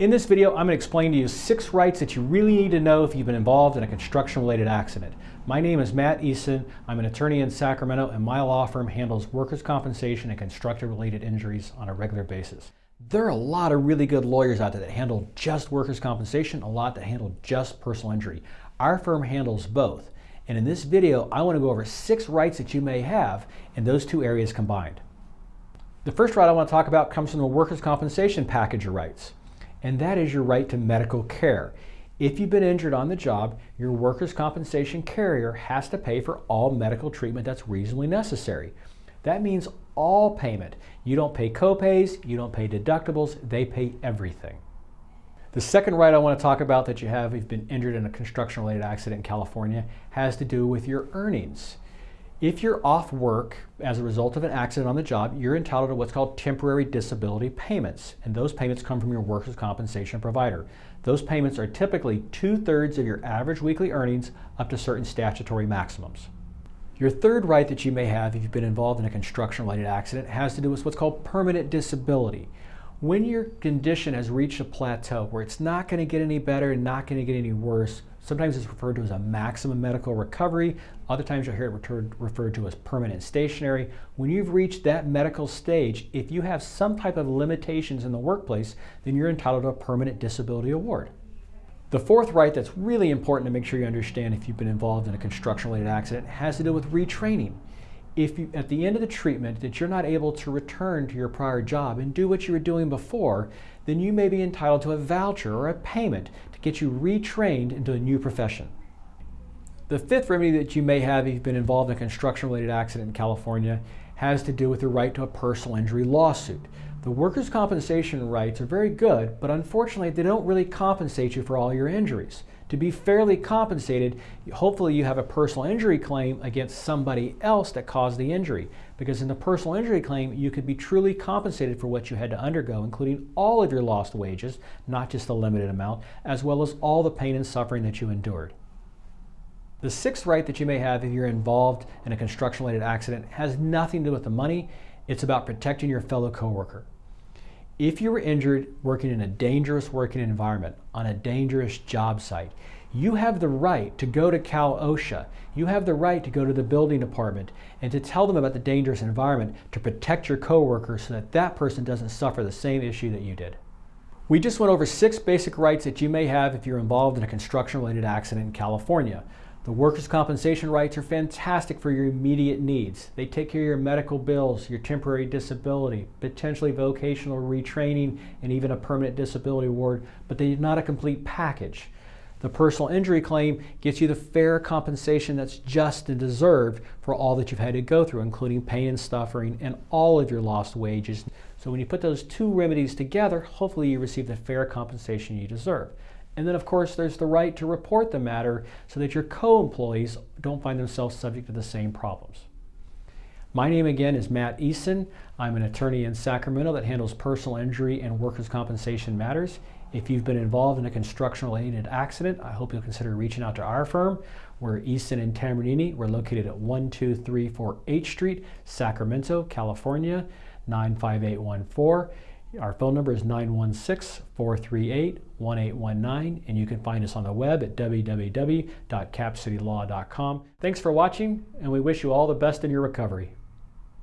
In this video, I'm going to explain to you six rights that you really need to know if you've been involved in a construction-related accident. My name is Matt Eason. I'm an attorney in Sacramento, and my law firm handles workers' compensation and construction-related injuries on a regular basis. There are a lot of really good lawyers out there that handle just workers' compensation, a lot that handle just personal injury. Our firm handles both. And in this video, I want to go over six rights that you may have in those two areas combined. The first right I want to talk about comes from the workers' compensation package of rights and that is your right to medical care. If you've been injured on the job, your workers' compensation carrier has to pay for all medical treatment that's reasonably necessary. That means all payment. You don't pay copays, you don't pay deductibles, they pay everything. The second right I want to talk about that you have if you've been injured in a construction-related accident in California has to do with your earnings. If you're off work as a result of an accident on the job, you're entitled to what's called temporary disability payments, and those payments come from your workers' compensation provider. Those payments are typically two-thirds of your average weekly earnings up to certain statutory maximums. Your third right that you may have if you've been involved in a construction-related accident has to do with what's called permanent disability. When your condition has reached a plateau where it's not going to get any better and not going to get any worse, sometimes it's referred to as a maximum medical recovery. Other times you'll hear it referred to as permanent stationary. When you've reached that medical stage, if you have some type of limitations in the workplace, then you're entitled to a permanent disability award. The fourth right that's really important to make sure you understand if you've been involved in a construction-related accident has to do with retraining if you, at the end of the treatment that you're not able to return to your prior job and do what you were doing before, then you may be entitled to a voucher or a payment to get you retrained into a new profession. The fifth remedy that you may have if you've been involved in a construction-related accident in California has to do with the right to a personal injury lawsuit. The workers' compensation rights are very good, but unfortunately they don't really compensate you for all your injuries. To be fairly compensated, hopefully you have a personal injury claim against somebody else that caused the injury. Because in the personal injury claim, you could be truly compensated for what you had to undergo, including all of your lost wages, not just a limited amount, as well as all the pain and suffering that you endured. The sixth right that you may have if you're involved in a construction-related accident has nothing to do with the money. It's about protecting your fellow coworker. If you were injured working in a dangerous working environment on a dangerous job site, you have the right to go to Cal OSHA. You have the right to go to the building department and to tell them about the dangerous environment to protect your coworker so that that person doesn't suffer the same issue that you did. We just went over six basic rights that you may have if you're involved in a construction-related accident in California. The workers' compensation rights are fantastic for your immediate needs. They take care of your medical bills, your temporary disability, potentially vocational retraining, and even a permanent disability award, but they're not a complete package. The personal injury claim gets you the fair compensation that's just and deserved for all that you've had to go through, including pain and suffering and all of your lost wages. So when you put those two remedies together, hopefully you receive the fair compensation you deserve. And then, of course, there's the right to report the matter so that your co-employees don't find themselves subject to the same problems. My name again is Matt Eason. I'm an attorney in Sacramento that handles personal injury and workers' compensation matters. If you've been involved in a construction-related accident, I hope you'll consider reaching out to our firm. We're Eason and Tambornini. We're located at 1234 H Street, Sacramento, California, 95814. Our phone number is 916-438-1819, and you can find us on the web at www.capcitylaw.com. Thanks for watching, and we wish you all the best in your recovery.